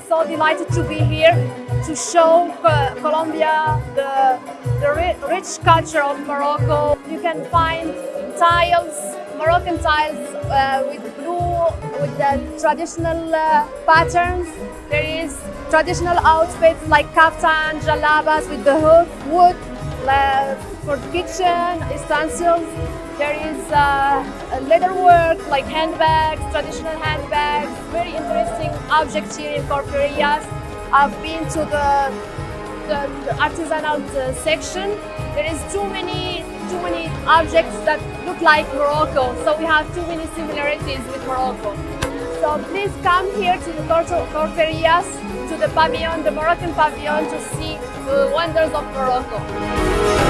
invited to be here to show Co- Colombia the, the ri- rich culture of Morocco. You can find tiles, Moroccan tiles uh, with blue, with the traditional uh, patterns. There is traditional outfits like kaftan, jalabas with the hood, wood for kitchen utensils. There is uh, leather work like handbags, traditional handbags, very interesting objects here in Corferias. I've been to the, the, the artisanal uh, section. There is too many too many objects that look like Morocco, so we have too many similarities with Morocco. So please come here to the Corferias, to the pavilion, the Moroccan pavilion, to see the wonders of Morocco.